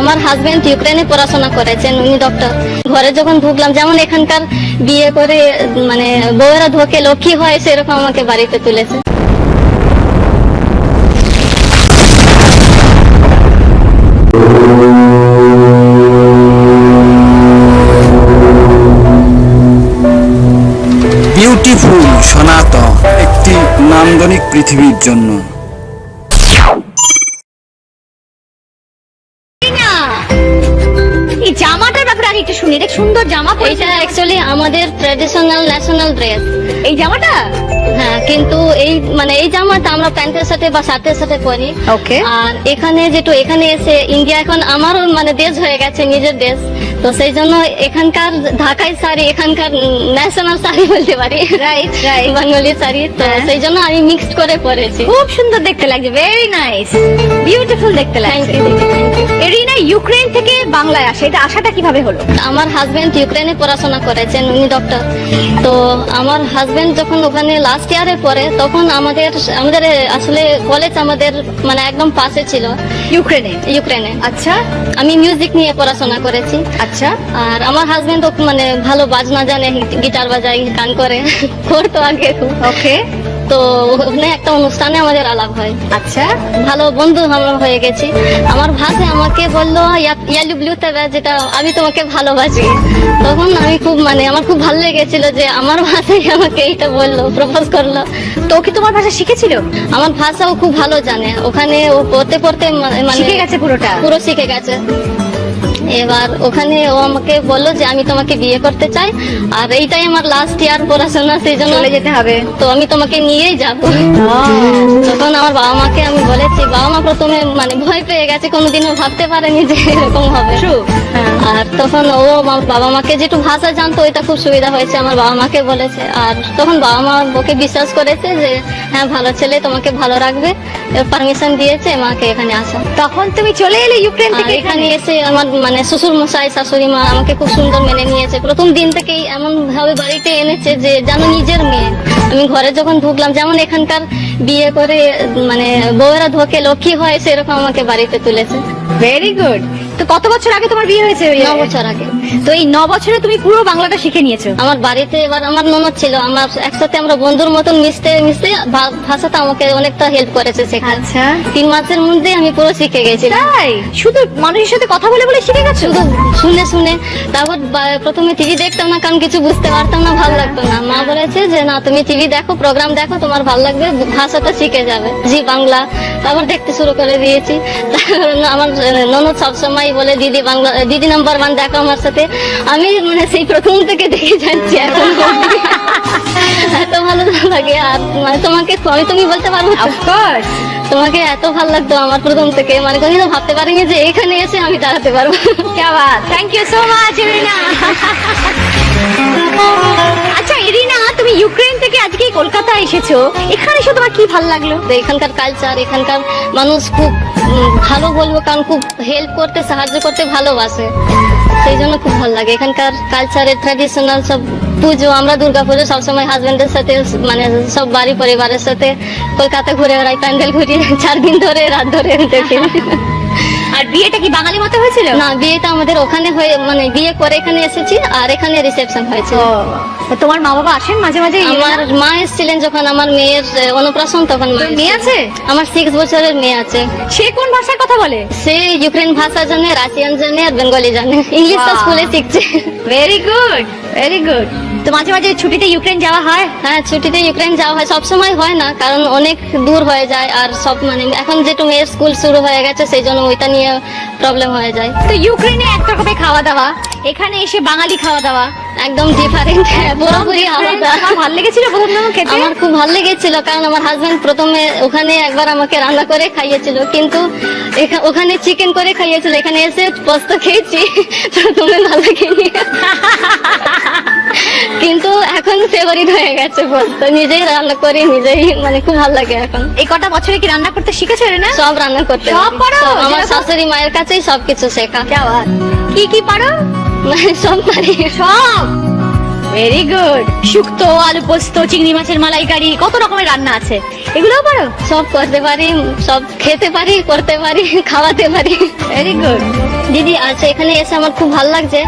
আমার হাজবেন্ড ইউক্রেনে পড়াশোনা করেছেন, উনি ডক্টর ঘরে যখন ঢুকলাম, যেমন এখানকার বিয়ে করে মানে বউয়েরা ধোকে লক্ষ্মী হয়, সেরকম আমাকে বাড়িতে তুলেছে। বিউটিফুল সনাতন, একটি নান্দনিক পৃথিবীর জন্য। এটা সুন্দর জামা এইটা অ্যাকচুয়ালি আমাদের ট্র্যাডিশনাল ন্যাশনাল ড্রেস এই জামাটা? হ্যাঁ কিন্তু এই মানে এই জামাটা আমরা প্যান্টের সাথে বা শার্টের সাথে পরি। ওকে আর এখানে যেটু এখানে এসে ইন্ডিয়া এখন আমারও মানে দেশ হয়ে গেছে নিজের দেশ। তো সেই জন্য এখানকার ঢাকাই শাড়ি এখানকার ন্যাশনাল শাড়ি বলতে পারি। রাইট রাইট বাঙালি শাড়ি তো হ্যাঁ। সেই জন্য আমি মিক্সড করে পরেছি। খুব সুন্দর দেখতে লাগছে ভেরি নাইস বিউটিফুল দেখতে লাগছে। You thank you Erina Ukraine থেকে বাংলায় আসে এটা আসাটা কীভাবে হলো? আমার হাজবেন্ড ইউক্রেনে পড়াশোনা করেছেন উনি ডক্টর তো আমার হাজবেন্ড যখন ওখানে লাস্ট ইয়ারে পড়ে তখন আমাদের আমাদের আসলে কলেজ আমাদের মানে একদম পাশে ছিল। ইউক্রেনে ইউক্রেনে আচ্ছা। আমি মিউজিক নিয়ে পড়াশোনা করেছি। আচ্ছা। আর আমার হাজবেন্ড মানে ভালো বাজনা জানে গিটার বাজায় গান করে। করতো আগে। ওকে তো ওখানে একটা অনুষ্ঠানে আমাদের আলাপ হয়। আচ্ছা। ভালো বন্ধু আমরা হয়ে গেছি। আমার ভাষে আমাকে বলল ইয়ালু ব্লু তেবে যেটা আমি তোমাকে ভালোবাসি। তখন আমি খুব মানে আমার খুব ভালো লেগেছিল যে আমার ভাষায় আমাকে এইটা বলল প্রপোজ করল। তো কি তোমার ভাষা শিখেছিল? আমার ভাষাও খুব ভালো জানে। ওখানে ও পড়তে পড়তে মানে শিখে গেছে পুরোটা? পুরো শিখে গেছে। এবার ওখানে ও আমাকে বলল যে আমি তোমাকে বিয়ে করতে চাই আর এইটাই আমার লাস্ট ইয়ার পড়াশোনা সেই জন্য যেতে হবে। তো আমি তোমাকে নিয়েই যাব। তখন আমার বাবা মাকে আমি বলেছি বাবা মা প্রথমে মানে ভয় পেয়ে গেছে কোনোদিনও ভাবতে পারেনি যে এরকম হবে। হ্যাঁ। আর তখন ও আমার বাবা মাকে যেটু ভাষা জানতো ওইটা খুব সুবিধা হয়েছে আমার বাবা মাকে বলেছে। আর তখন বাবা মা ওকে বিশ্বাস করেছে যে হ্যাঁ ভালো ছেলে তোমাকে ভালো রাখবে। পারমিশন দিয়েছে মাকে এখানে আসা। তখন তুমি চলে এলে ইউক্রেন থেকে এখানে এখানে? এসে আমার মানে শ্বশুর মশাই শাশুড়ি মা আমাকে খুব সুন্দর মেনে নিয়েছে। প্রথম দিন থেকেই এমন ভাবে বাড়িতে এনেছে যে যেন নিজের মেয়ে। আমি ঘরে যখন ঢুকলাম যেমন এখানকার বিয়ে করে মানে বউরা ঢোকে লক্ষ্মী হয় সেরকম আমাকে বাড়িতে তুলেছে। ভেরি গুড তো কত বছর আগে তোমার বিয়ে হয়েছে? ন বছর আগে। তো এই ন বছরে তুমি পুরো বাংলাটা শিখে নিয়েছো। আমার বাড়িতে এবার আমার ননদ ছিল আমার একসাথে আমরা বন্ধুর মতন মিশতে মিশতে ভাষাটা আমাকে অনেকটা হেল্প করেছে আচ্ছা। তিন মাসের মধ্যে আমি পুরো শিখে গেছি। তাই? শুধু মানুষের সাথে কথা বলে বলে শিখে গেছো? শুধু শুনে শুনে। তারপর প্রথমে টিভি দেখতাম না কারণ কিছু বুঝতে পারতাম না ভালো লাগতো না। মা বলেছে যে না তুমি টিভি দেখো প্রোগ্রাম দেখো তোমার ভালো লাগবে ভাষাটা শিখে যাবে। জি বাংলা। তারপর দেখতে শুরু করে দিয়েছি। তারপর আমার ননদ সবসময় বলে দিদি বাংলা দিদি নাম্বার ওয়ান দেখো আমার সাথে। আমি মানে সেই প্রথম থেকে দেখে যাচ্ছি এখন। এত ভালো লাগে মানে তোমাকে আমি তুমি বলতে পারব অফকোর্স তোমাকে এত ভালো লাগতো আমার প্রথম থেকে। মানে কখনো ভাবতে পারিনি যে এখানে এসে আমি দাঁড়াতে পারব। কে thank you so much Rina আচ্ছা ইরিনা তুমি ইউক্রেন থেকে আজকে কলকাতা এসেছ। এখানে এসে তোমার কি ভালো লাগল? এখানকার কালচার এখানকার মানুষ খুব ভালো বলব কারণ খুব হেল্প করতে সাহায্য করতে ভালোবাসে। সেই জন্য খুব ভালো লাগে। এখানকার কালচারের ট্র্যাডিশনাল সব পুজো, আমরা দুর্গা পুজো সবসময় হাজবেন্ডের সাথে মানে সব বাড়ি পরিবারের সাথে কলকাতা ঘুরে বেড়াই, প্যান্ডেল ঘুরিয়ে চার দিন ধরে, রাত ধরে দেখি। আর বিয়েটা কি বাঙালি মতো হয়েছিল? না বিয়েটা আমাদের ওখানে হয়ে মানে বিয়ে করে এখানে এসেছি আর এখানে রিসেপশন হয়েছে তোমার মা বাবা আসেন মাঝে মাঝে? আমার মা এসেছিলেন যখন আমার মেয়ের আহ, অন্নপ্রাশন তখন মেয়ে আছে? আমার সিক্স বছরের মেয়ে আছে। সে কোন ভাষায় কথা বলে? সে ইউক্রেন ভাষা জানে রাশিয়ান জানে আর বেঙ্গলি জানে। ইংলিশ তো স্কুলে শিখছে। ভেরি গুড ভেরি গুড তো মাঝে মাঝে ছুটিতে ইউক্রেন যাওয়া হয়। হ্যাঁ ছুটিতে ইউক্রেন যাওয়া হয়। সব সময় হয় না কারণ অনেক দূর হয়ে যায় আর সব মানে এখন যেটু মেয়ের স্কুল শুরু হয়ে গেছে সেই জন্য ওইটা নিয়ে প্রবলেম হয়ে যায়। তো ইউক্রেনে এক রকমের খাওয়া দাওয়া। এখানে এসে বাঙালি খাওয়া দাওয়া। একদম ডিফারেন্ট পুরোপুরি আলাদা। আমার ভালো লেগেছিল প্রথম প্রথম খেতে? আমার খুব ভালো লেগেছিল কারণ আমার হাজবেন্ড প্রথমে ওখানে একবার আমাকে রান্না করে খাইয়েছিল কিন্তু ওখানে চিকেন করে খাইয়েছিল। এখানে এসে পোস্ত খেয়েছি প্রথমে ভালো লাগেনি। কিন্তু এখন ফেভারিট হয়ে গেছে বলতো। নিজেই রান্না করি নিজেই মানে খুব ভালো লাগে এখন। এই কটা বছরে কি রান্না করতে শিখেছো না? সব রান্না করতে সব পারি। পারো? আমার শাশুড়ি মায়ের কাছেই সবকিছু শেখা। কি কি পারো মানে সব পারি। সব? ভেরি গুড শুক্তো আলু পোস্ত, চিংড়ি মাছের মালাইকারি, কত রকমের রান্না আছে। এগুলোও পারো? সব করতে পারি, সব খেতে পারি, করতে পারি, খাওয়াতে পারি। ভেরি গুড দিদি আচ্ছা এখানে এসে আমার খুব ভালো লাগছে।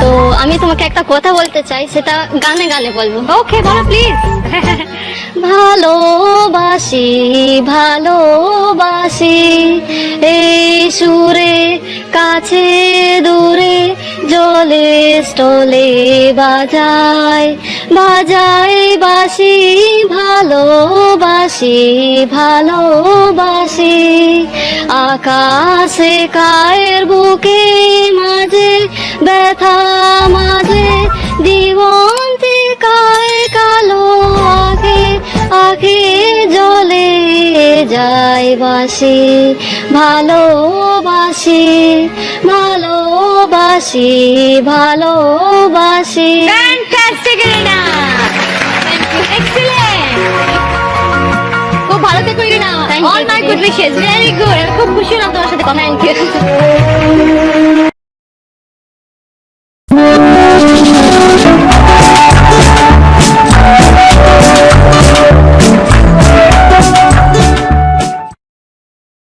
তো আমি তোমাকে একটা কথা বলতে চাই, সেটা গানে গানে বলব। ওকে বলো প্লিজ ভালোবাসি ভালোবাসি, এই সুরে, কাছে, দূরে জলে স্টলে বাজায় বাজায় বাসি ভালোবাসি ভালোবাসি। আকাশে কায়ের বুকে মাঝে ব্যথা মাঝে দিগন্তে যায় বাসি ভালোবাসি ভালোবাসি ভালোবাসি। ফ্যান্টাস্টিক খুব ভালো থেকো Erina Thank you, all my দিদি। গুড উইশেস ভেরি গুড খুব খুশি হলাম তোমার সাথে কথা থ্যাংক ইউ